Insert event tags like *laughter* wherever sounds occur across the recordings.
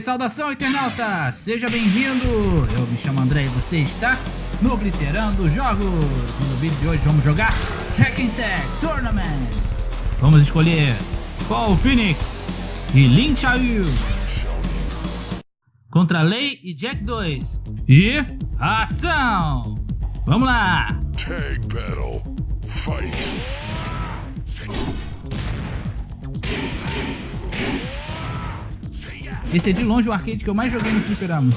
Saudação internauta, seja bem-vindo! Eu me chamo André e você está no Obliterando Jogos. No vídeo de hoje vamos jogar Tekken Tag Tournament. Vamos escolher Paul Phoenix e Lin Xiaoyu contra Lei e Jack 2. E ação! Vamos lá! Tag battle. Fight. Esse é de longe o arcade que eu mais joguei no fliperama.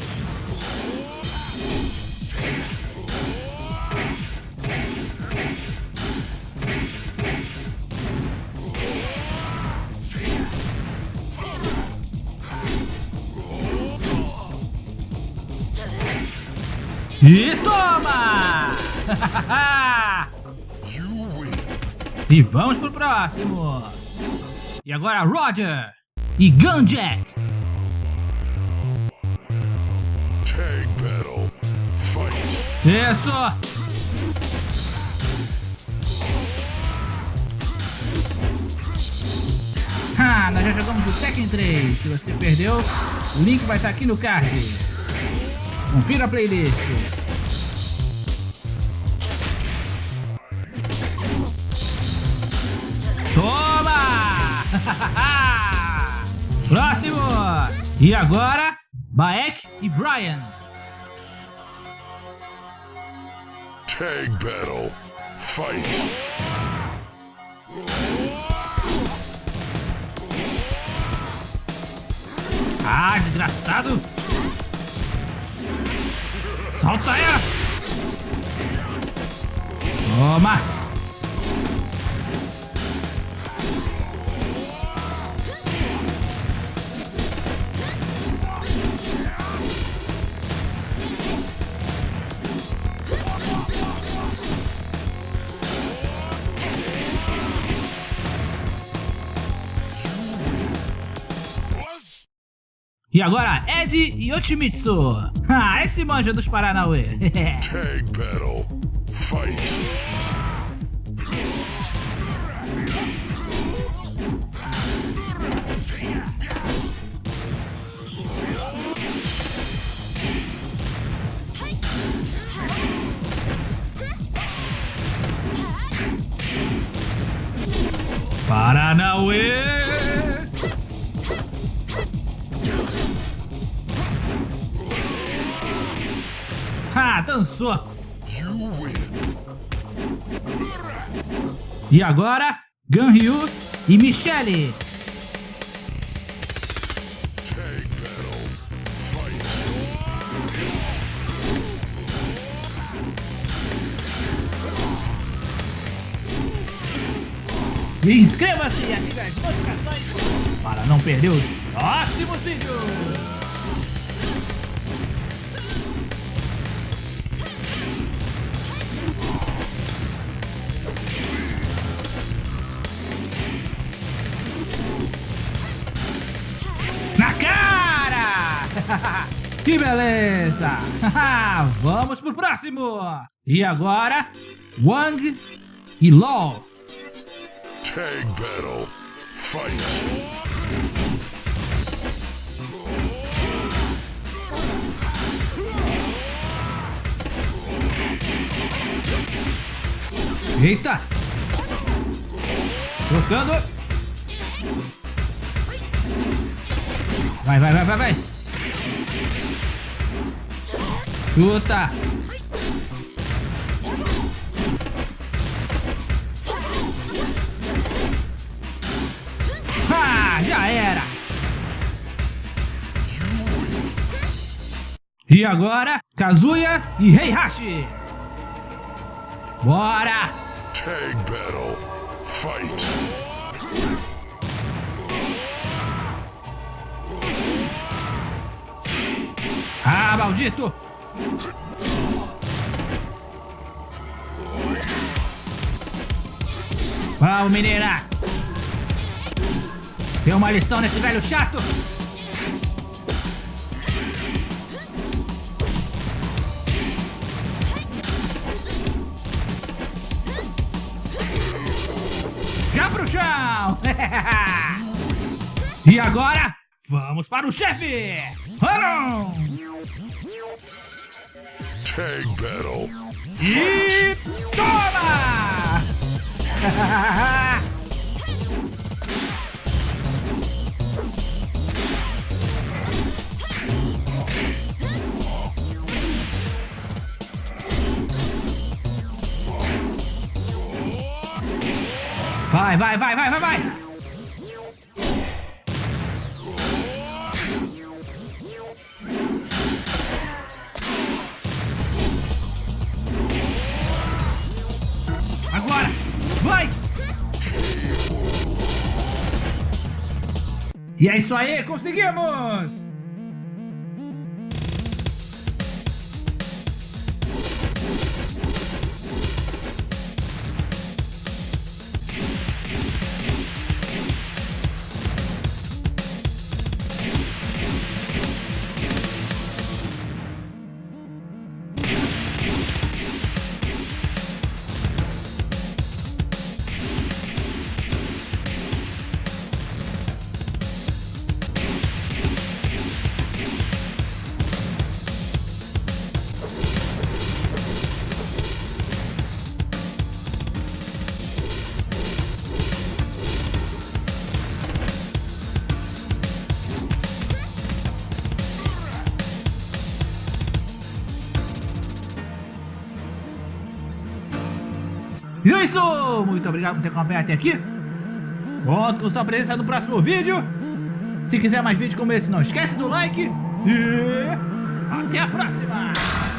E toma! *laughs* e vamos pro próximo. E agora Roger e Gunjack. Isso! Ah, nós já jogamos o Tekken 3. Se você perdeu, o link vai estar aqui no card. Confira a playlist. Toma! *laughs* Próximo! E agora, Baek e Brian. Tag battle. Fight. Ah, desgraçado! Solta aí! Toma! E agora, Ed Yoshimitsu. *laughs* Ah, esse manja dos Paranauê. *laughs* Tag battle. Fight. Paranauê. Ah, dançou. E agora, Ganryu e Michele. Inscreva-se e ative as notificações para não perder os próximos vídeos. *laughs* que beleza! *laughs* Vamos pro próximo! E agora, Wang e LOL. Tag battle. Fight. Eita! Trocando. Vai, vai, vai, vai, vai. Chuta. Ah, já era. E agora, Kazuya e Heihachi. Bora! Tag battle. Fight. Ah, maldito! Vamos, menina! Tem uma lição nesse velho chato! Já pro chão! *laughs* e agora, Vamos para o chefe! Run! Tag battle. E toma! Vai, vai, vai, vai, vai, vai! E é isso aí, conseguimos! E é isso! Muito obrigado por ter acompanhado até aqui. Conto com sua presença no próximo vídeo. Se quiser mais vídeos como esse, não esquece do like. E até a próxima!